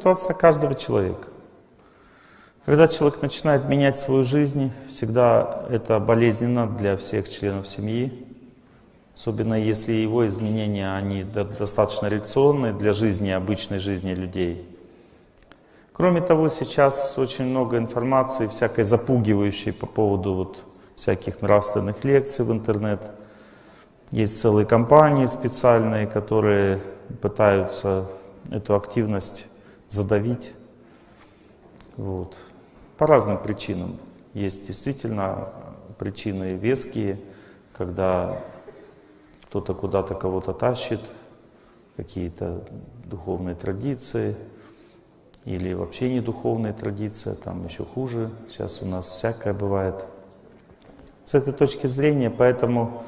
ситуация каждого человека. Когда человек начинает менять свою жизнь, всегда это болезненно для всех членов семьи. Особенно если его изменения, они достаточно реакционные для жизни, обычной жизни людей. Кроме того, сейчас очень много информации, всякой запугивающей по поводу вот всяких нравственных лекций в интернет. Есть целые компании специальные, которые пытаются эту активность задавить. Вот. По разным причинам. Есть действительно причины веские, когда кто-то куда-то кого-то тащит, какие-то духовные традиции, или вообще не духовные традиции, там еще хуже. Сейчас у нас всякое бывает. С этой точки зрения, поэтому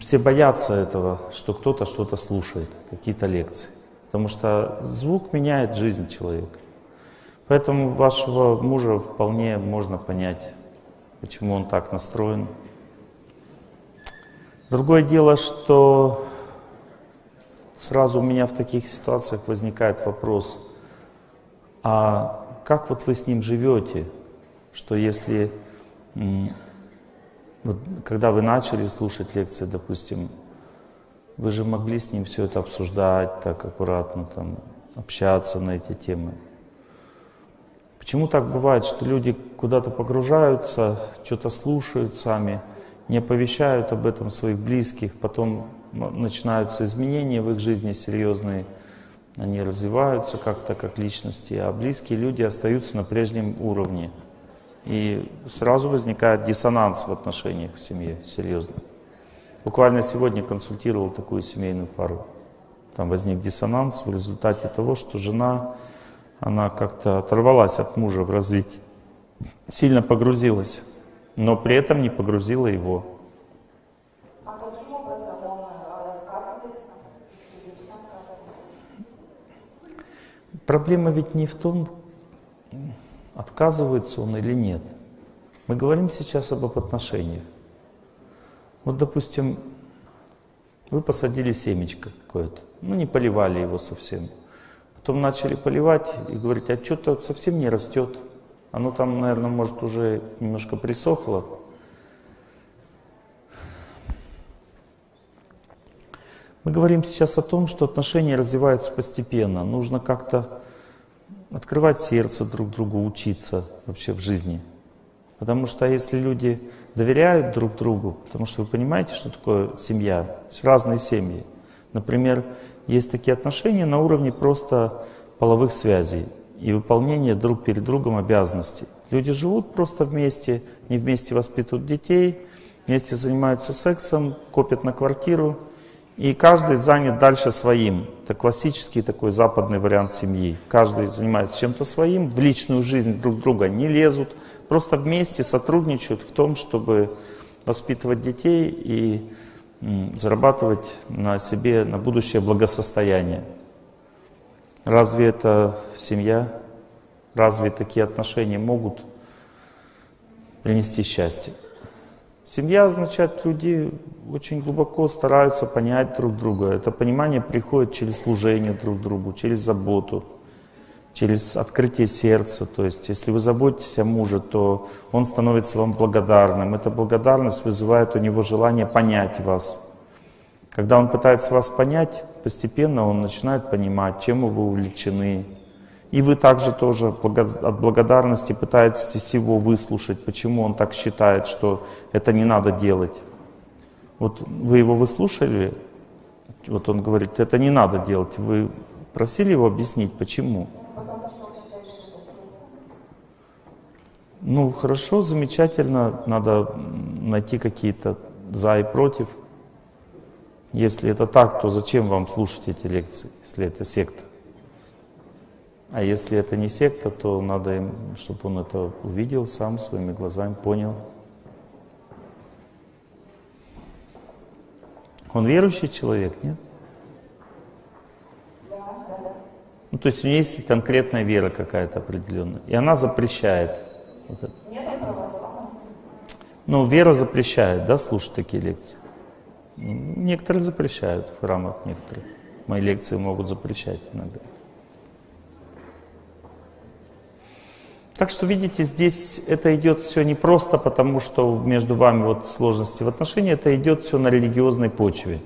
все боятся этого, что кто-то что-то слушает, какие-то лекции. Потому что звук меняет жизнь человека. Поэтому вашего мужа вполне можно понять, почему он так настроен. Другое дело, что сразу у меня в таких ситуациях возникает вопрос, а как вот вы с ним живете, что если вот, когда вы начали слушать лекции, допустим, вы же могли с ним все это обсуждать, так аккуратно там, общаться на эти темы. Почему так бывает, что люди куда-то погружаются, что-то слушают сами, не оповещают об этом своих близких, потом начинаются изменения в их жизни серьезные, они развиваются как-то как личности, а близкие люди остаются на прежнем уровне. И сразу возникает диссонанс в отношениях в семье, серьезно. Буквально сегодня консультировал такую семейную пару. Там возник диссонанс в результате того, что жена, она как-то оторвалась от мужа в развитии, сильно погрузилась, но при этом не погрузила его. А каким образом он отказывается? Проблема ведь не в том, отказывается он или нет. Мы говорим сейчас об отношениях. Вот, допустим, вы посадили семечко какое-то, ну не поливали его совсем. Потом начали поливать и говорить, а что-то совсем не растет. Оно там, наверное, может уже немножко присохло. Мы говорим сейчас о том, что отношения развиваются постепенно. Нужно как-то открывать сердце друг другу, учиться вообще в жизни. Потому что если люди доверяют друг другу, потому что вы понимаете, что такое семья, разные семьи. Например, есть такие отношения на уровне просто половых связей и выполнения друг перед другом обязанностей. Люди живут просто вместе, не вместе воспитывают детей, вместе занимаются сексом, копят на квартиру, и каждый занят дальше своим. Это классический такой западный вариант семьи. Каждый занимается чем-то своим, в личную жизнь друг друга не лезут, просто вместе сотрудничают в том, чтобы воспитывать детей и зарабатывать на себе, на будущее благосостояние. Разве это семья? Разве такие отношения могут принести счастье? Семья означает, люди очень глубоко стараются понять друг друга. Это понимание приходит через служение друг другу, через заботу, через открытие сердца. То есть, если вы заботитесь о муже, то он становится вам благодарным. Эта благодарность вызывает у него желание понять вас. Когда он пытается вас понять, постепенно он начинает понимать, чем вы увлечены, и вы также тоже от благодарности пытаетесь его выслушать, почему он так считает, что это не надо делать. Вот вы его выслушали, вот он говорит, это не надо делать. Вы просили его объяснить, почему? Ну, хорошо, замечательно, надо найти какие-то за и против. Если это так, то зачем вам слушать эти лекции, если это секта? А если это не секта, то надо им, чтобы он это увидел сам своими глазами, понял. Он верующий человек, нет? Ну, то есть у него есть конкретная вера какая-то определенная, и она запрещает. Вот это. Ну, вера запрещает, да, слушать такие лекции. Некоторые запрещают в храмах, некоторые. Мои лекции могут запрещать иногда. Так что, видите, здесь это идет все не просто потому, что между вами вот сложности в отношении, это идет все на религиозной почве.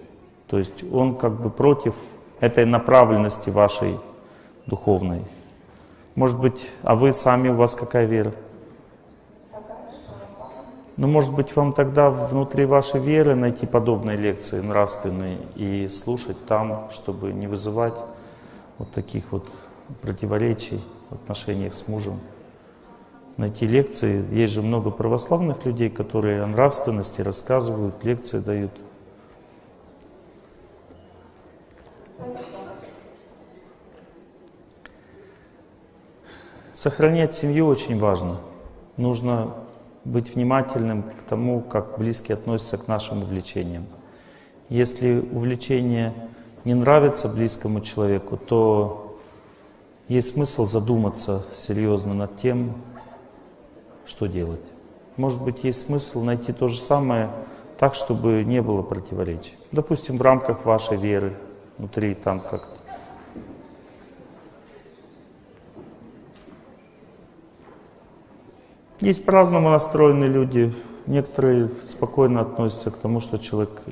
То есть он как бы против этой направленности вашей духовной. Может быть, а вы сами, у вас какая вера? Ну, может быть, вам тогда внутри вашей веры найти подобные лекции нравственные и слушать там, чтобы не вызывать вот таких вот противоречий в отношениях с мужем. Найти лекции. Есть же много православных людей, которые о нравственности рассказывают, лекции дают. Сохранять семью очень важно. Нужно быть внимательным к тому, как близкие относятся к нашим увлечениям. Если увлечение не нравится близкому человеку, то есть смысл задуматься серьезно над тем, что делать. Может быть, есть смысл найти то же самое так, чтобы не было противоречий. Допустим, в рамках вашей веры, внутри там как-то. Есть по-разному настроенные люди. Некоторые спокойно относятся к тому, что человек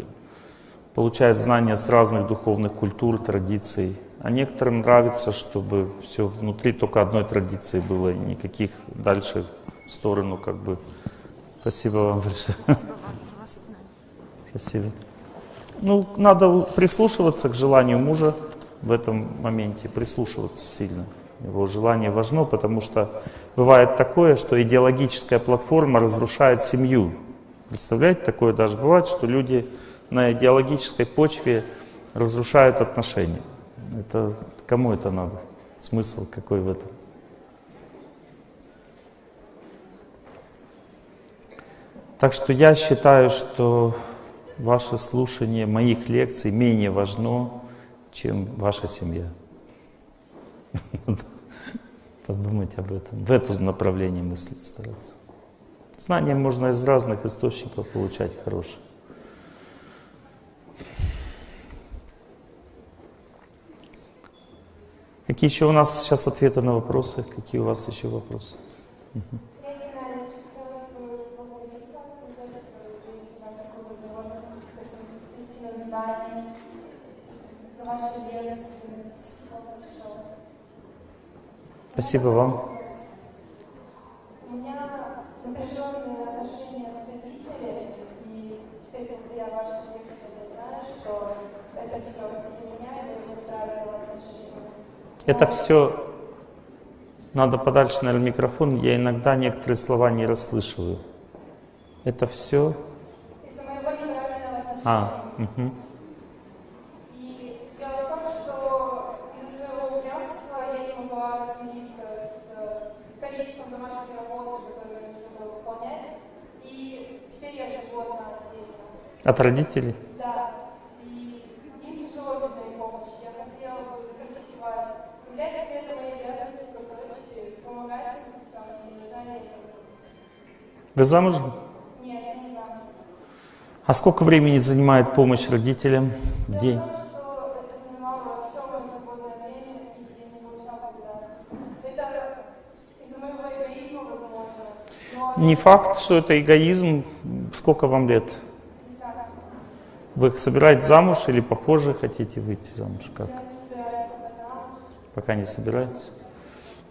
получает знания с разных духовных культур, традиций. А некоторым нравится, чтобы все внутри только одной традиции было, и никаких дальше в сторону как бы. Спасибо вам большое. Спасибо. Ну, надо прислушиваться к желанию мужа в этом моменте, прислушиваться сильно. Его желание важно, потому что бывает такое, что идеологическая платформа разрушает семью. Представляете, такое даже бывает, что люди на идеологической почве разрушают отношения. Это кому это надо? Смысл какой в этом? Так что я считаю, что ваше слушание моих лекций менее важно, чем ваша семья. Подумайте об этом. В это направление мыслить стараться. Знания можно из разных источников получать хорошие. Какие еще у нас сейчас ответы на вопросы? Какие у вас еще вопросы? Угу. Спасибо вам. У меня напряженные отношения с родителями, и теперь благодаря вашей лекции я знаю, что это все из-за меня, и неправильного отношения. Это все надо подальше, наверное, микрофон. Я иногда некоторые слова не расслышиваю. Это все... Из-за моего неправильного отношения. А, угу. От родителей? Да. Им моей помощи. Я хотела бы спросить вас, является это моей обязанностью дочери помогать им в самом знании? Вы замужем? Нет, я не замужем. А сколько времени занимает помощь родителям в день? Том, что это занимало все мое свободное время, и я не получала благодарности. Это из-за моего эгоизма, возможно. Но Не факт, что это эгоизм. Сколько вам лет? Вы собираетесь замуж или попозже хотите выйти замуж? Как? пока не собираетесь?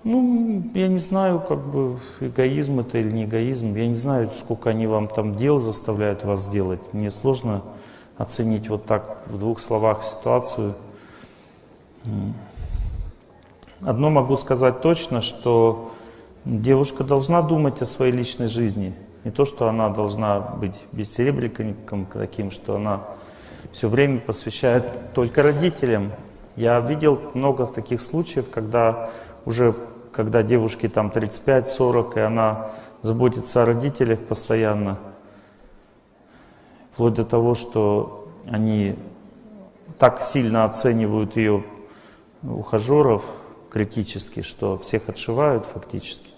Ну, я не знаю, как бы эгоизм это или не эгоизм. Я не знаю, сколько они вам там дел заставляют вас делать. Мне сложно оценить вот так в двух словах ситуацию. Одно могу сказать точно, что девушка должна думать о своей личной жизни. Не то, что она должна быть бессеребренником таким, что она все время посвящает только родителям. Я видел много таких случаев, когда уже когда девушке там 35-40, и она заботится о родителях постоянно, вплоть до того, что они так сильно оценивают ее ухажеров критически, что всех отшивают фактически.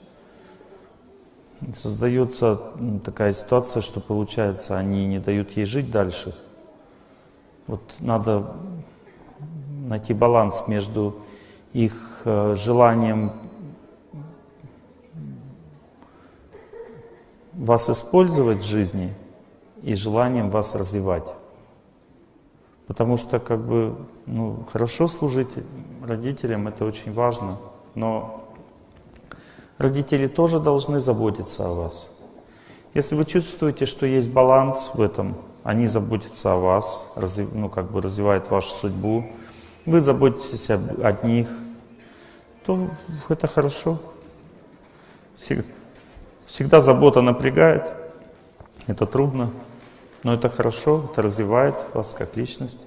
Создается такая ситуация, что получается, они не дают ей жить дальше. Вот надо найти баланс между их э, желанием вас использовать в жизни и желанием вас развивать. Потому что как бы ну, хорошо служить родителям это очень важно, но родители тоже должны заботиться о вас. Если вы чувствуете, что есть баланс в этом, они заботятся о вас, ну, как бы развивают вашу судьбу, вы заботитесь об, о них, то это хорошо. Всегда, всегда забота напрягает, это трудно, но это хорошо, это развивает вас как личность.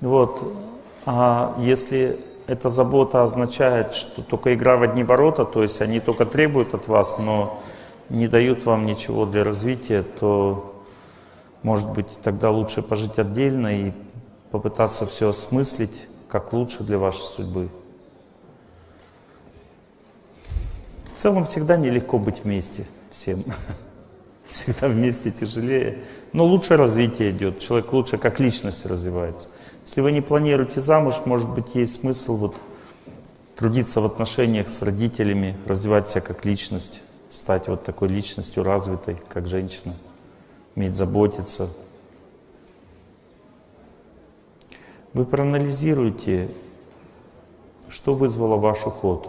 Вот. А если эта забота означает, что только игра в одни ворота, то есть они только требуют от вас, но не дают вам ничего для развития, то, может быть, тогда лучше пожить отдельно и попытаться все осмыслить, как лучше для вашей судьбы. В целом всегда нелегко быть вместе всем. Всегда вместе тяжелее. Но лучше развитие идет, человек лучше как личность развивается. Если вы не планируете замуж, может быть, есть смысл вот трудиться в отношениях с родителями, развивать себя как личность, стать вот такой личностью развитой, как женщина, уметь заботиться. Вы проанализируете, что вызвало ваш уход.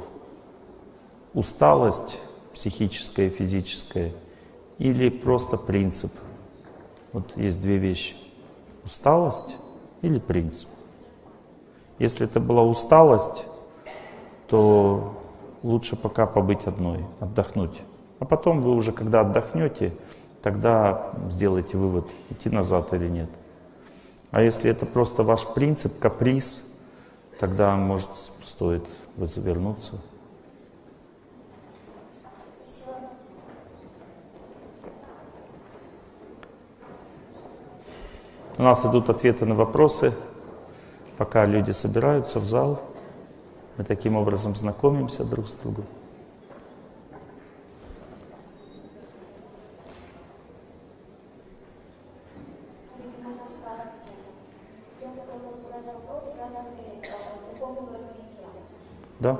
Усталость психическая, физическая или просто принцип. Вот есть две вещи. Усталость или принцип. Если это была усталость, то лучше пока побыть одной, отдохнуть. А потом вы уже, когда отдохнете, тогда сделайте вывод, идти назад или нет. А если это просто ваш принцип, каприз, тогда, может, стоит завернуться. У нас идут ответы на вопросы, пока люди собираются в зал. Мы таким образом знакомимся друг с другом. Да.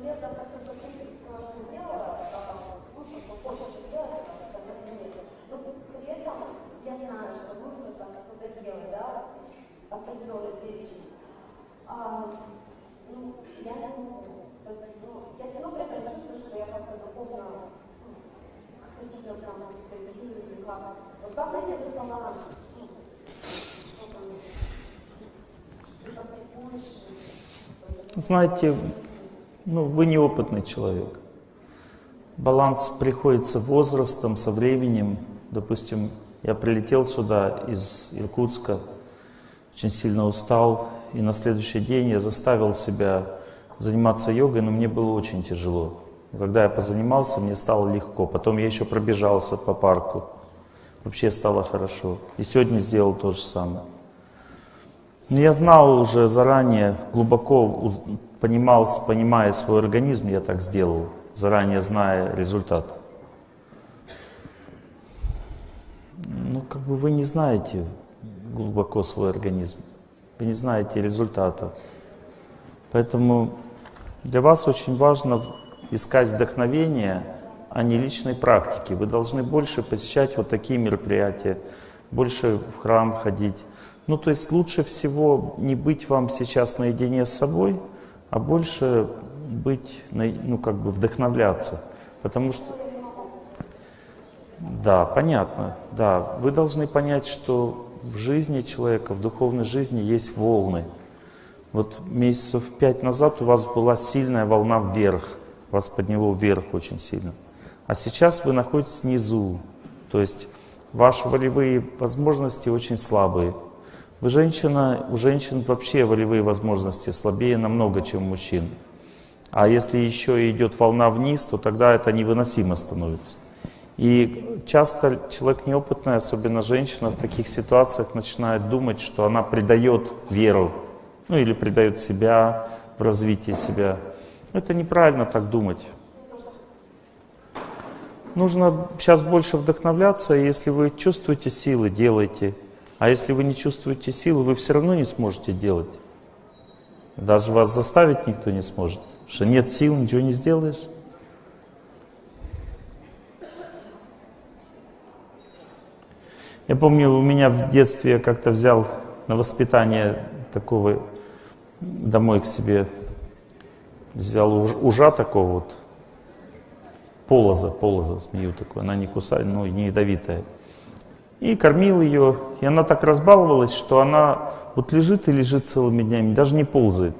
наверное, процентов 30 делала, ну. Но при этом я знаю, что нужно там делать, да, определенный перечень. А, ну, я ну, я все равно при этом чувствую, что я как-то духовно относительно прям как. Вот как найти этот? Знаете, ну, вы неопытный человек. Баланс приходится возрастом, со временем. Допустим, я прилетел сюда из Иркутска, очень сильно устал, и на следующий день я заставил себя заниматься йогой, но мне было очень тяжело. Когда я позанимался, мне стало легко. Потом я еще пробежался по парку. Вообще стало хорошо. И сегодня сделал то же самое. Но я знал уже заранее, глубоко понимал, понимая свой организм, я так сделал, заранее зная результат. ну, как бы вы не знаете глубоко свой организм, вы не знаете результата. Поэтому для вас очень важно искать вдохновение, а не личной практики. Вы должны больше посещать вот такие мероприятия, больше в храм ходить. Ну, то есть лучше всего не быть вам сейчас наедине с собой, а больше быть, ну, как бы вдохновляться. Потому что да, понятно. Да, вы должны понять, что в жизни человека, в духовной жизни есть волны. Вот месяцев пять назад у вас была сильная волна вверх, вас подняло вверх очень сильно. А сейчас вы находитесь внизу, то есть ваши волевые возможности очень слабые. Вы женщина, у женщин вообще волевые возможности слабее намного, чем у мужчин. А если еще идет волна вниз, то тогда это невыносимо становится. И часто человек неопытный, особенно женщина, в таких ситуациях начинает думать, что она предает веру, ну или предает себя в развитии себя. Это неправильно так думать. Нужно сейчас больше вдохновляться, и если вы чувствуете силы, делайте. А если вы не чувствуете силы, вы все равно не сможете делать. Даже вас заставить никто не сможет. Что нет сил, ничего не сделаешь. Я помню, у меня в детстве я как-то взял на воспитание такого домой к себе, взял уж, ужа такого вот, полоза, полоза, змею такую, она не кусает, ну, не ядовитая. И кормил ее, и она так разбаловалась, что она вот лежит и лежит целыми днями, даже не ползает.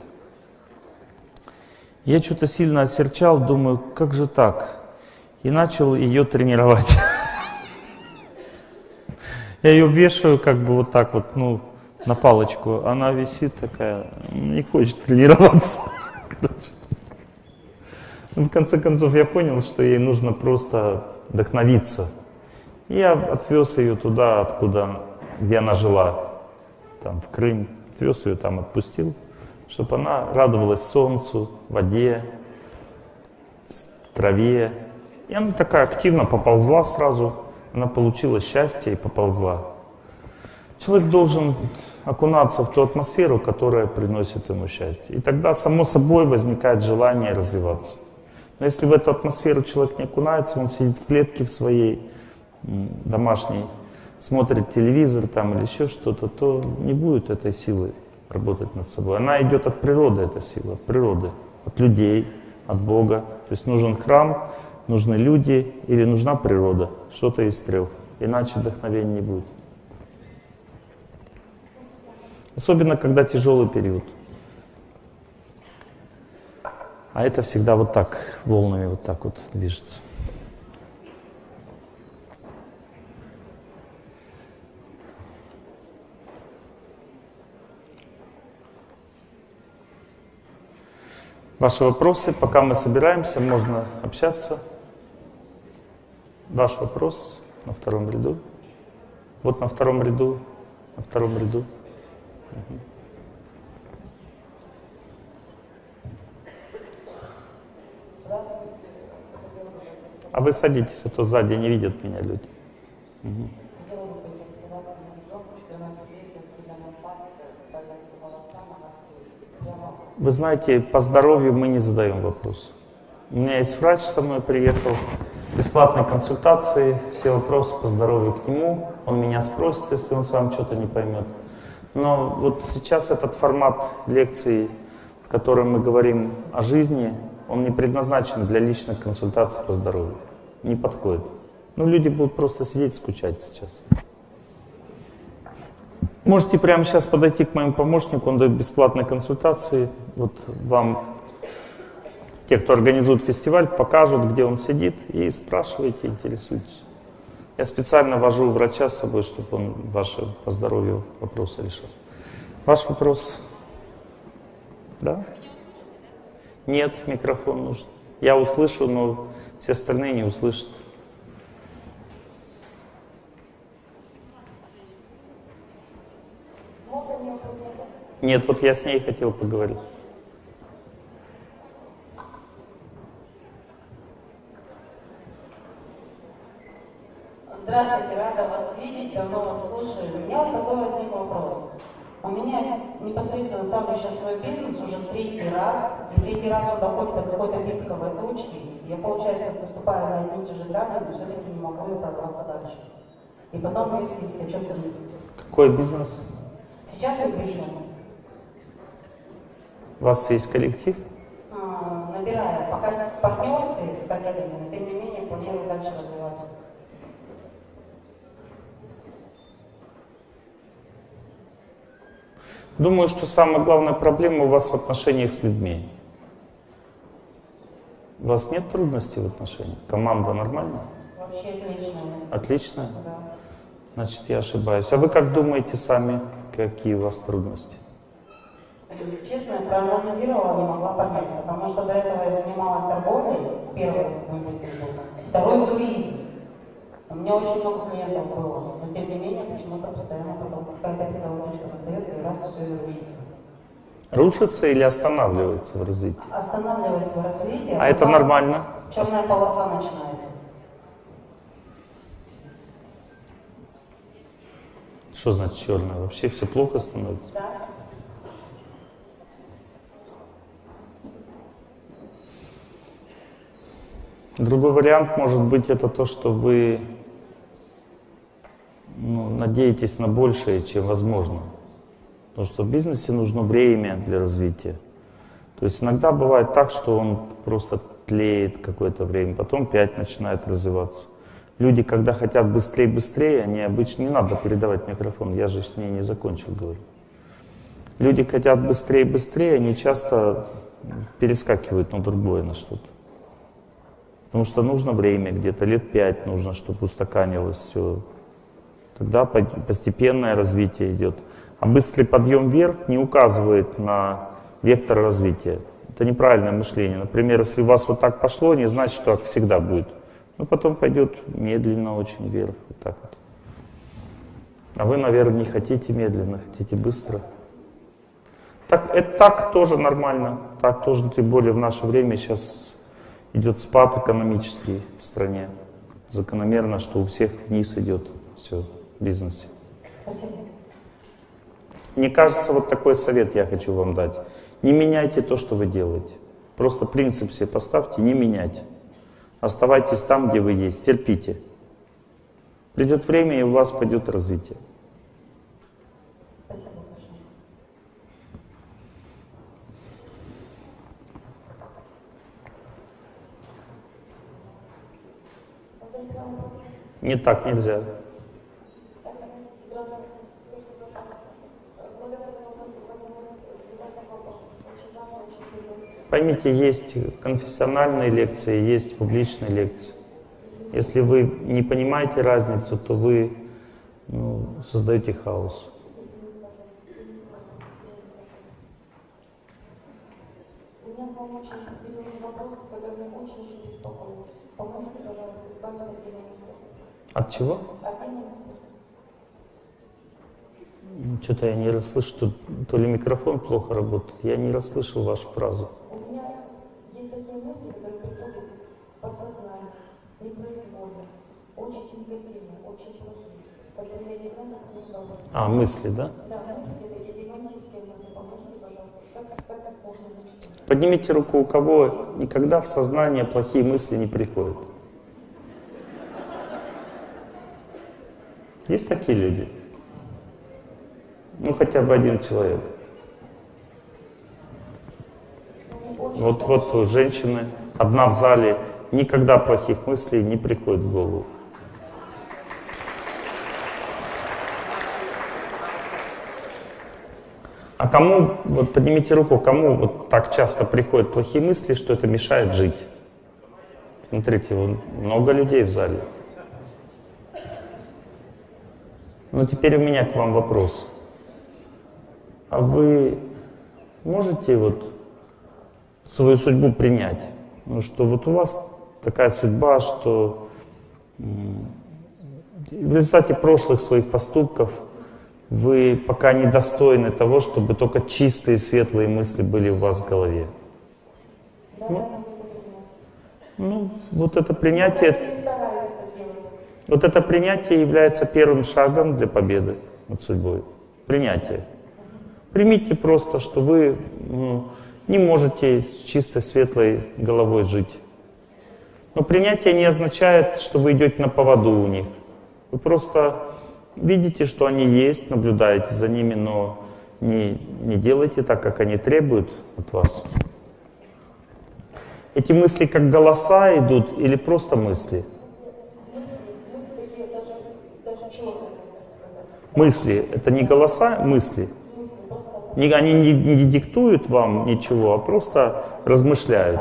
Я что-то сильно осерчал, думаю, как же так? И начал ее тренировать. Я ее вешаю как бы вот так вот, ну, на палочку. Она висит такая, не хочет тренироваться. Короче. Ну, в конце концов я понял, что ей нужно просто вдохновиться. Я отвез ее туда, откуда, где она жила, там в Крым. Отвез ее там, отпустил, чтобы она радовалась солнцу, воде, траве. И она такая активно поползла сразу она получила счастье и поползла. Человек должен окунаться в ту атмосферу, которая приносит ему счастье. И тогда само собой возникает желание развиваться. Но если в эту атмосферу человек не окунается, он сидит в клетке в своей домашней, смотрит телевизор там или еще что-то, то не будет этой силы работать над собой. Она идет от природы, эта сила, от природы, от людей, от Бога. То есть нужен храм, нужны люди или нужна природа, что-то из трех. Иначе вдохновения не будет. Особенно, когда тяжелый период. А это всегда вот так, волнами вот так вот движется. Ваши вопросы, пока мы собираемся, можно общаться. Ваш вопрос на втором ряду. Вот на втором ряду, на втором ряду. А вы садитесь, а то сзади не видят меня люди. Угу. Вы знаете, по здоровью мы не задаем вопрос. У меня есть врач, со мной приехал, бесплатные консультации, все вопросы по здоровью к нему. Он меня спросит, если он сам что-то не поймет. Но вот сейчас этот формат лекции, в котором мы говорим о жизни, он не предназначен для личных консультаций по здоровью. Не подходит. Ну, люди будут просто сидеть скучать сейчас. Можете прямо сейчас подойти к моему помощнику, он дает бесплатные консультации. Вот вам те, кто организует фестиваль, покажут, где он сидит, и спрашивайте, интересуйтесь. Я специально вожу врача с собой, чтобы он ваши по здоровью вопросы решал. Ваш вопрос? Да? Нет, микрофон нужен. Я услышу, но все остальные не услышат. Нет, вот я с ней хотел поговорить. Здравствуйте, рада вас видеть, давно вас слушаю. У меня вот такой возник вопрос. У меня непосредственно ставлю сейчас свой бизнес уже третий раз, и третий раз он доходит до какой-то пиковой точки. Я, получается, поступаю на одни и те же грабли, но все-таки не могу ее прорваться дальше. И потом резкий скачок вниз. Какой бизнес? Сейчас я бизнес. У вас есть коллектив? А, набираю. Пока партнерстве, с коллегами, но тем не менее планирую дальше развиваться. Думаю, что самая главная проблема у вас в отношениях с людьми. У вас нет трудностей в отношениях? Команда нормальная? Вообще отлично. Отлично? Да. Значит, я ошибаюсь. А вы как думаете сами? какие у вас трудности? Честно, проанализировала, не могла понять, потому что до этого я занималась торговлей, первый мысль был, второй туризм. У меня очень много клиентов было, но тем не менее почему-то постоянно потом какая-то точка настает, и раз все и рушится. Рушится или останавливается в развитии? Останавливается в развитии, А это нормально? Черная полоса начинается. Что значит черное? Вообще все плохо становится? Да? Другой вариант может быть это то, что вы ну, надеетесь на большее, чем возможно. Потому что в бизнесе нужно время для развития. То есть иногда бывает так, что он просто тлеет какое-то время, потом опять начинает развиваться. Люди, когда хотят быстрее-быстрее, они обычно... Не надо передавать микрофон, я же с ней не закончил, говорю. Люди хотят быстрее-быстрее, они часто перескакивают на другое, на что-то. Потому что нужно время, где-то лет пять нужно, чтобы устаканилось все. Тогда постепенное развитие идет. А быстрый подъем вверх не указывает на вектор развития. Это неправильное мышление. Например, если у вас вот так пошло, не значит, что так всегда будет. Ну, потом пойдет медленно очень вверх, вот так вот. А вы, наверное, не хотите медленно, хотите быстро. Так, это так тоже нормально. Так тоже, тем более в наше время сейчас идет спад экономический в стране. Закономерно, что у всех вниз идет все в бизнесе. Мне кажется, вот такой совет я хочу вам дать. Не меняйте то, что вы делаете. Просто принцип себе поставьте, не менять. Оставайтесь там, где вы есть, терпите. Придет время, и у вас пойдет развитие. Не так нельзя. Поймите, есть конфессиональные лекции, есть публичные лекции. Если вы не понимаете разницу, то вы ну, создаете хаос. У меня От чего? Что-то я не расслышал, что то ли микрофон плохо работает. Я не расслышал вашу фразу. У меня есть такие мысли, которые приходят подсознание, непроизвольно, очень негативные, очень плохие. Поэтому я не знаю, как с ними. А, мысли, да? Да, мысли такие демонические, мысли. помогите, пожалуйста. Как, как так можно начать? Поднимите руку, у кого никогда в сознание плохие мысли не приходят. Есть такие люди? Ну, хотя бы один человек. Вот, вот у женщины, одна в зале, никогда плохих мыслей не приходит в голову. А кому, вот поднимите руку, кому вот так часто приходят плохие мысли, что это мешает жить? Смотрите, много людей в зале. Ну теперь у меня к вам вопрос. А вы можете вот свою судьбу принять? Ну что вот у вас такая судьба, что в результате прошлых своих поступков вы пока недостойны того, чтобы только чистые, светлые мысли были у вас в голове. Ну, ну, вот это принятие, Я стараюсь это делать. Вот это принятие является первым шагом для победы над судьбой. Принятие. Примите просто, что вы ну, не можете с чистой, светлой головой жить. Но принятие не означает, что вы идете на поводу у них. Вы просто видите, что они есть, наблюдаете за ними, но не, не делайте так, как они требуют от вас. Эти мысли как голоса идут или просто мысли? Мысли такие даже, даже черные, так сказать. Мысли — это не голоса, мысли. Они не, не диктуют вам ничего, а просто размышляют.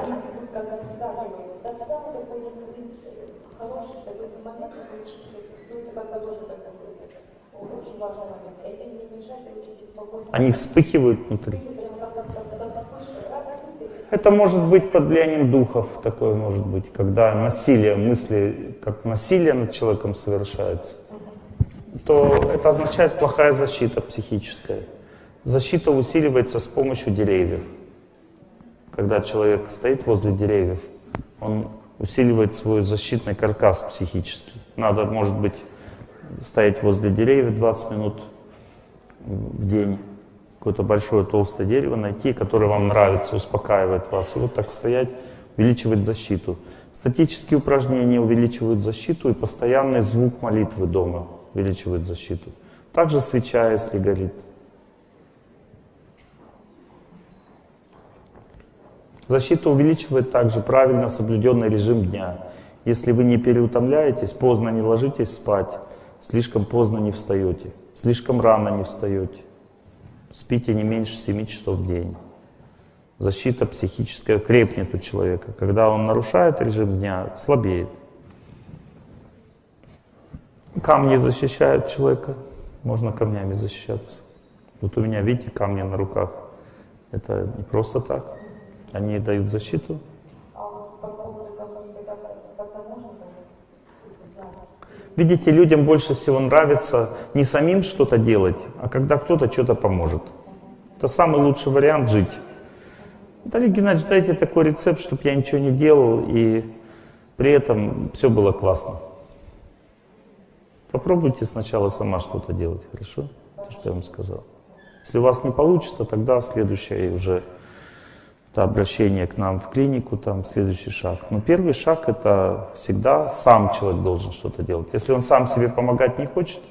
Они вспыхивают внутри. Это может быть под влиянием духов, такое может быть, когда насилие, мысли, как насилие над человеком совершается, то это означает плохая защита психическая. Защита усиливается с помощью деревьев. Когда человек стоит возле деревьев, он усиливает свой защитный каркас психический. Надо, может быть, стоять возле деревьев 20 минут в день, какое-то большое толстое дерево найти, которое вам нравится, успокаивает вас. И вот так стоять, увеличивать защиту. Статические упражнения увеличивают защиту, и постоянный звук молитвы дома увеличивает защиту. Также свеча, если горит. Защита увеличивает также правильно соблюденный режим дня. Если вы не переутомляетесь, поздно не ложитесь спать, слишком поздно не встаете, слишком рано не встаете. Спите не меньше 7 часов в день. Защита психическая крепнет у человека. Когда он нарушает режим дня, слабеет. Камни защищают человека. Можно камнями защищаться. Вот у меня, видите, камни на руках. Это не просто так. Они дают защиту. Видите, людям больше всего нравится не самим что-то делать, а когда кто-то что-то поможет. Это самый лучший вариант жить. Виталий Геннадьевич, дайте такой рецепт, чтобы я ничего не делал, и при этом все было классно. Попробуйте сначала сама что-то делать, хорошо? То, что я вам сказал. Если у вас не получится, тогда следующее уже это обращение к нам в клинику, там следующий шаг. Но первый шаг это всегда сам человек должен что-то делать. Если он сам себе помогать не хочет,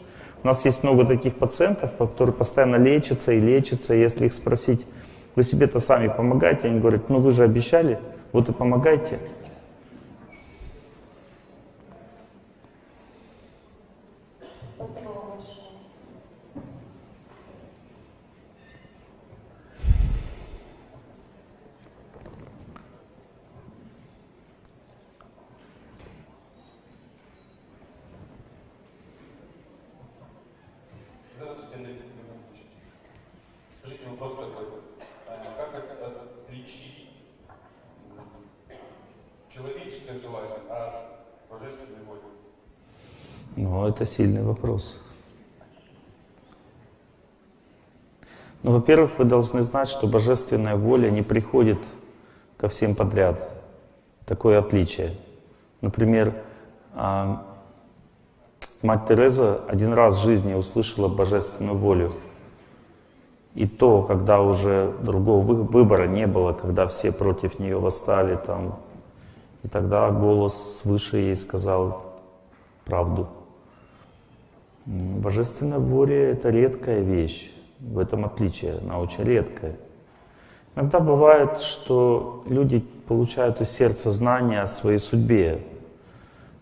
у нас есть много таких пациентов, которые постоянно лечатся и лечатся. И если их спросить, вы себе-то сами помогаете, они говорят, ну вы же обещали, вот и помогайте. Спасибо вам большое. Здравствуйте, Андрей Леонидович. Скажите, вопрос такой. А Как это отличить м, желание от божественной воли? Ну, это сильный вопрос. Ну, во-первых, вы должны знать, что божественная воля не приходит ко всем подряд. Такое отличие. Например, а, мать Тереза один раз в жизни услышала божественную волю. И то, когда уже другого вы- выбора не было, когда все против нее восстали, там, и тогда голос свыше ей сказал правду. М, Божественная воля — это редкая вещь. В этом отличие, она очень редкая. Иногда бывает, что люди получают из сердца знания о своей судьбе.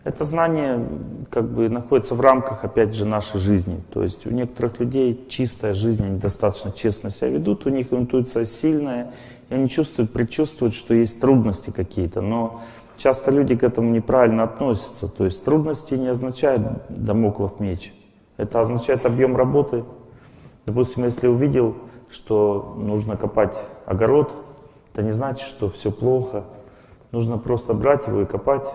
Это знание как бы находится в рамках, опять же, нашей жизни. То есть у некоторых людей чистая жизнь, они достаточно честно себя ведут, у них интуиция сильная, и они чувствуют, предчувствуют, что есть трудности какие-то. Но часто люди к этому неправильно относятся. То есть трудности не означают домоклов меч. Это означает объем работы. Допустим, если увидел, что нужно копать огород, это не значит, что все плохо. Нужно просто брать его и копать.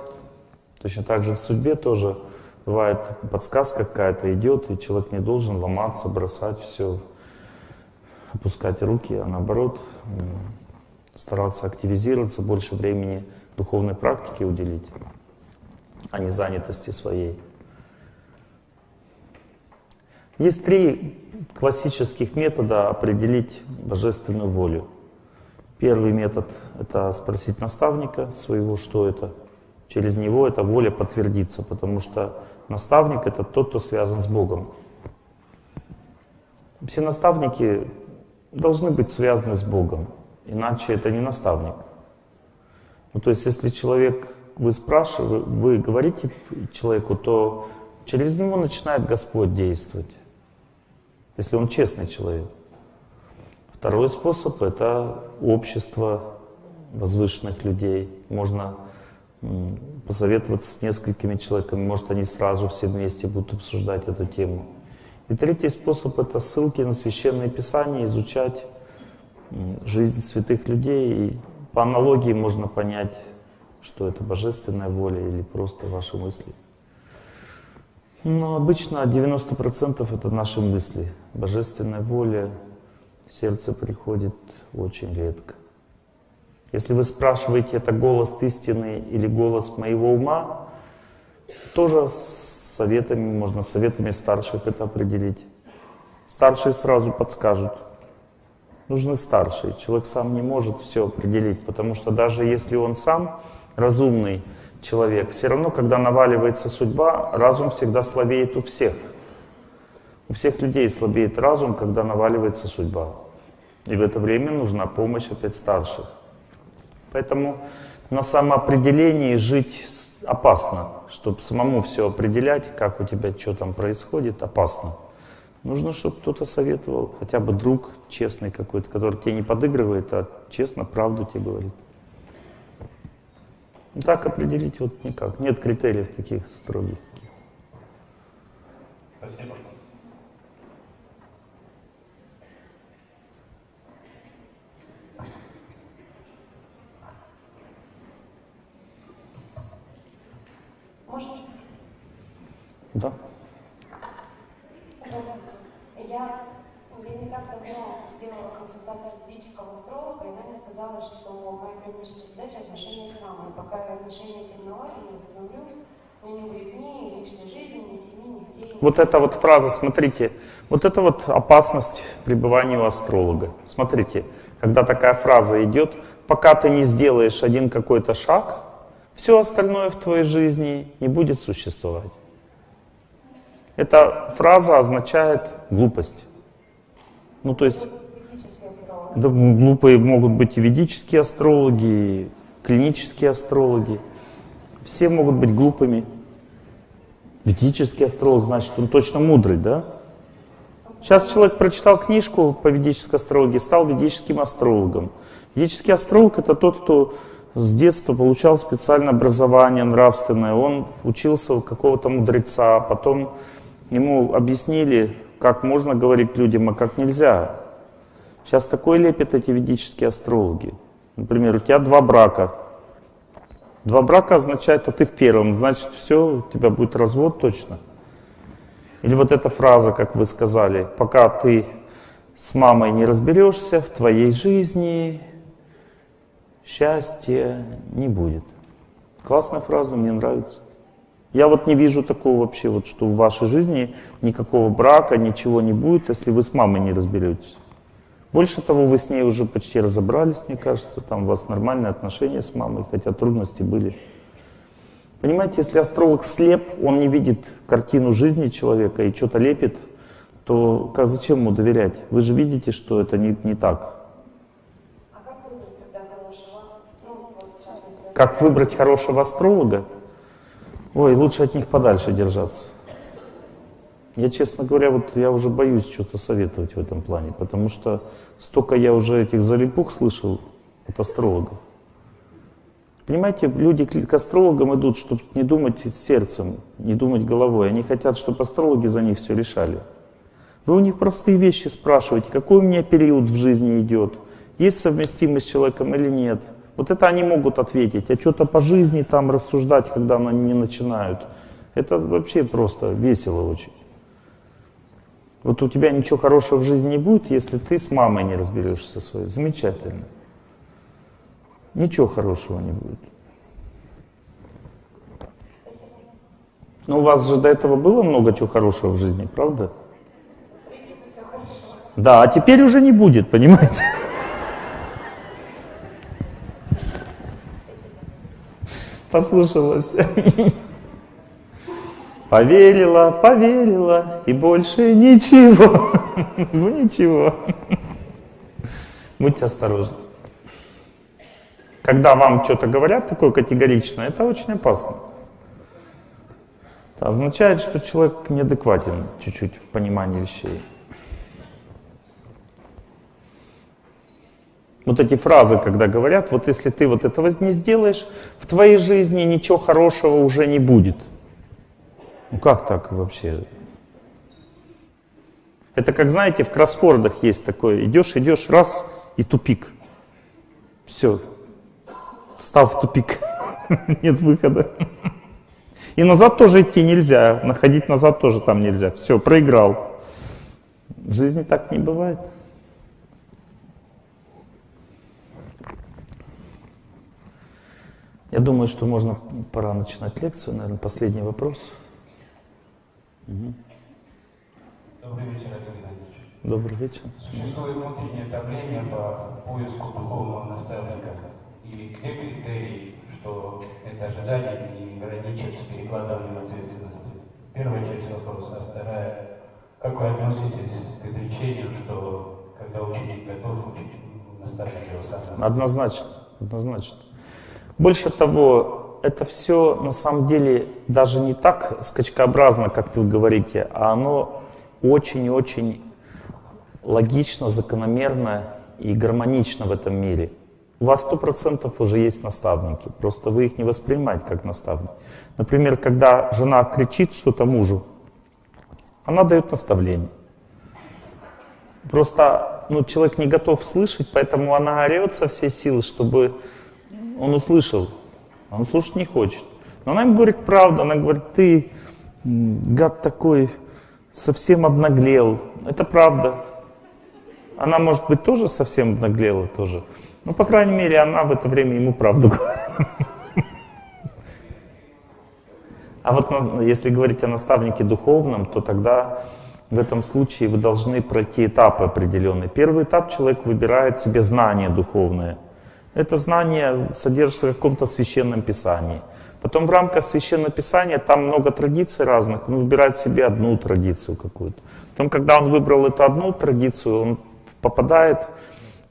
Точно так же в судьбе тоже бывает подсказка какая-то идет, и человек не должен ломаться, бросать все, опускать руки, а наоборот стараться активизироваться, больше времени духовной практике уделить, а не занятости своей. Есть три классических метода определить божественную волю. Первый метод — это спросить наставника своего, что это. Через него эта воля подтвердится, потому что наставник — это тот, кто связан с Богом. Все наставники должны быть связаны с Богом, иначе это не наставник. Ну, то есть, если человек, вы спрашиваете, вы говорите человеку, то через него начинает Господь действовать, если он честный человек. Второй способ — это общество возвышенных людей. Можно посоветоваться с несколькими человеками, может, они сразу все вместе будут обсуждать эту тему. И третий способ — это ссылки на Священное Писание, изучать жизнь святых людей. И по аналогии можно понять, что это божественная воля или просто ваши мысли. Но обычно 90% это наши мысли. Божественная воля в сердце приходит очень редко. Если вы спрашиваете, это голос истины или голос моего ума, тоже с советами, можно советами старших это определить. Старшие сразу подскажут. Нужны старшие. Человек сам не может все определить, потому что даже если он сам разумный человек, все равно, когда наваливается судьба, разум всегда слабеет у всех. У всех людей слабеет разум, когда наваливается судьба. И в это время нужна помощь опять старших. Поэтому на самоопределении жить опасно. Чтобы самому все определять, как у тебя что там происходит, опасно. Нужно, чтобы кто-то советовал, хотя бы друг честный какой-то, который тебе не подыгрывает, а честно правду тебе говорит. Ну, так определить вот никак. Нет критериев таких строгих. Спасибо. Можно? Да. Здравствуйте. Я, я не так давно сделала консультацию ведического астролога, и она мне сказала, что моя первичная задача отношения с мамой. Пока я отношения этим налажу, не восстановлю, у меня не будет ни личной жизни, ни семьи, ни детей. Вот эта вот фраза, смотрите, вот это вот опасность пребывания у астролога. Смотрите, когда такая фраза идет, пока ты не сделаешь один какой-то шаг, все остальное в твоей жизни не будет существовать. Эта фраза означает глупость. Ну, то есть, да, глупые могут быть и ведические астрологи, и клинические астрологи. Все могут быть глупыми. Ведический астролог, значит, он точно мудрый, да? Сейчас человек прочитал книжку по ведической астрологии, стал ведическим астрологом. Ведический астролог — это тот, кто с детства получал специальное образование нравственное. Он учился у какого-то мудреца, потом ему объяснили, как можно говорить людям, а как нельзя. Сейчас такой лепят эти ведические астрологи. Например, у тебя два брака. Два брака означает, что ты в первом, значит, все, у тебя будет развод точно. Или вот эта фраза, как вы сказали, пока ты с мамой не разберешься, в твоей жизни счастья не будет. Классная фраза, мне нравится. Я вот не вижу такого вообще, вот, что в вашей жизни никакого брака, ничего не будет, если вы с мамой не разберетесь. Больше того, вы с ней уже почти разобрались, мне кажется, там у вас нормальные отношения с мамой, хотя трудности были. Понимаете, если астролог слеп, он не видит картину жизни человека и что-то лепит, то как, зачем ему доверять? Вы же видите, что это не, не так. А как выбрать хорошего? Ну, Как выбрать хорошего астролога? Ой, лучше от них подальше держаться. Я, честно говоря, вот я уже боюсь что-то советовать в этом плане, потому что столько я уже этих залипух слышал от астрологов. Понимаете, люди к астрологам идут, чтобы не думать сердцем, не думать головой. Они хотят, чтобы астрологи за них все решали. Вы у них простые вещи спрашиваете, какой у меня период в жизни идет, есть совместимость с человеком или нет. Вот это они могут ответить, а что-то по жизни там рассуждать, когда они не начинают. Это вообще просто весело очень. Вот у тебя ничего хорошего в жизни не будет, если ты с мамой не разберешься своей. Замечательно. Ничего хорошего не будет. Но у вас же до этого было много чего хорошего в жизни, правда? Да, а теперь уже не будет, понимаете? Послушалась. Поверила, поверила, и больше ничего. Ну ничего. Будьте осторожны. Когда вам что-то говорят такое категорично, это очень опасно. Это означает, что человек неадекватен чуть-чуть в понимании вещей. Вот эти фразы, когда говорят, вот если ты вот этого не сделаешь, в твоей жизни ничего хорошего уже не будет. Ну как так вообще? Это как, знаете, в кроссвордах есть такое. Идешь, идешь, раз, и тупик. Все. Став в тупик. Нет выхода. И назад тоже идти нельзя. Находить назад тоже там нельзя. Все, проиграл. В жизни так не бывает. Я думаю, что можно, пора начинать лекцию. Наверное, последний вопрос. Угу. Добрый вечер, Олег Геннадьевич. Добрый вечер. Существует внутреннее давление по поиску духовного наставника. И где критерии, что это ожидание не граничит с перекладыванием ответственности? Первая часть вопроса. А вторая. Как вы относитесь к изречению, что когда ученик готов, наставник его сам? Однозначно. Однозначно. Больше того, это все на самом деле даже не так скачкообразно, как вы говорите, а оно очень-очень логично, закономерно и гармонично в этом мире. У вас сто процентов уже есть наставники, просто вы их не воспринимаете как наставники. Например, когда жена кричит что-то мужу, она дает наставление. Просто ну, человек не готов слышать, поэтому она орет со всей силы, чтобы он услышал. Он слушать не хочет. Но она ему говорит правду, она говорит, ты, гад такой, совсем обнаглел. Это правда. Она, может быть, тоже совсем обнаглела тоже. Но, по крайней мере, она в это время ему правду говорит. А вот если говорить о наставнике духовном, то тогда в этом случае вы должны пройти этапы определенные. Первый этап человек выбирает себе знание духовное. Это знание содержится в каком-то священном писании. Потом в рамках священного писания там много традиций разных, он выбирает себе одну традицию какую-то. Потом, когда он выбрал эту одну традицию, он попадает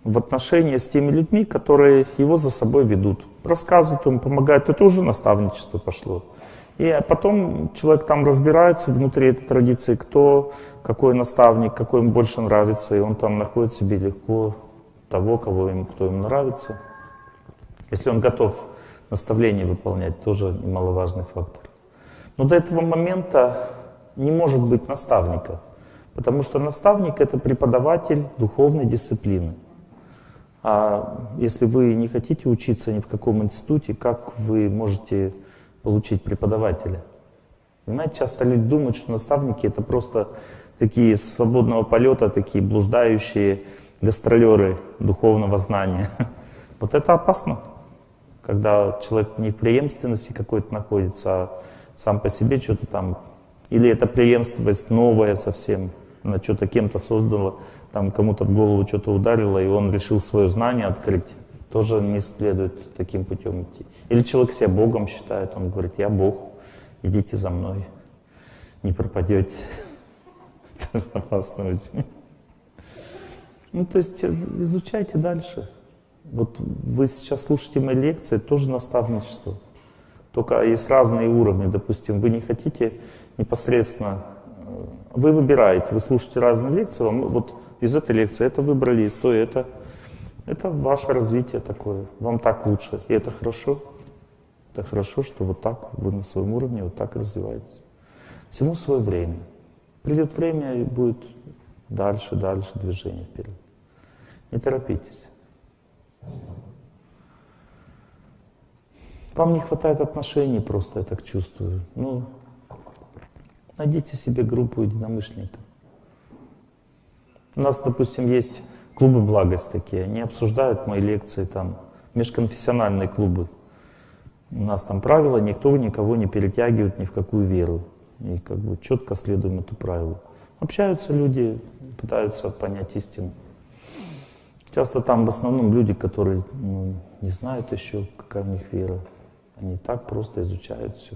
в отношения с теми людьми, которые его за собой ведут. Рассказывают ему, помогают. Это уже наставничество пошло. И потом человек там разбирается внутри этой традиции, кто, какой наставник, какой ему больше нравится, и он там находит себе легко того, кого ему, кто ему нравится. Если он готов наставление выполнять, тоже немаловажный фактор. Но до этого момента не может быть наставника, потому что наставник — это преподаватель духовной дисциплины. А если вы не хотите учиться ни в каком институте, как вы можете получить преподавателя? Понимаете, часто люди думают, что наставники — это просто такие свободного полета, такие блуждающие гастролеры духовного знания. Вот это опасно когда человек не в преемственности какой-то находится, а сам по себе что-то там, или это преемственность новая совсем, она что-то кем-то создала, там кому-то в голову что-то ударило, и он решил свое знание открыть, тоже не следует таким путем идти. Или человек себя Богом считает, он говорит, я Бог, идите за мной, не пропадете. Это опасно очень. Ну, то есть изучайте дальше. Вот вы сейчас слушаете мои лекции, тоже наставничество. Только есть разные уровни. Допустим, вы не хотите непосредственно... Э, вы выбираете, вы слушаете разные лекции, вам вот из этой лекции это выбрали, из той это. Это ваше развитие такое. Вам так лучше. И это хорошо. Это хорошо, что вот так вы на своем уровне вот так развиваетесь. Всему свое время. Придет время и будет дальше, дальше движение вперед. Не торопитесь. Вам не хватает отношений, просто я так чувствую. Ну, найдите себе группу единомышленников. У нас, допустим, есть клубы благость такие, они обсуждают мои лекции, там, межконфессиональные клубы. У нас там правила, никто никого не перетягивает ни в какую веру. И как бы четко следуем эту правилу. Общаются люди, пытаются понять истину. Часто там в основном люди, которые ну, не знают еще, какая у них вера. Они так просто изучают все.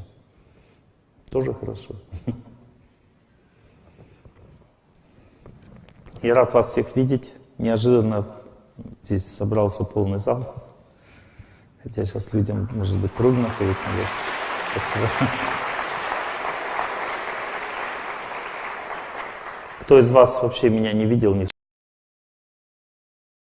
Тоже хорошо. Я рад вас всех видеть. Неожиданно здесь собрался полный зал. Хотя сейчас людям, может быть, трудно ходить на лекции. Спасибо. Кто из вас вообще меня не видел, не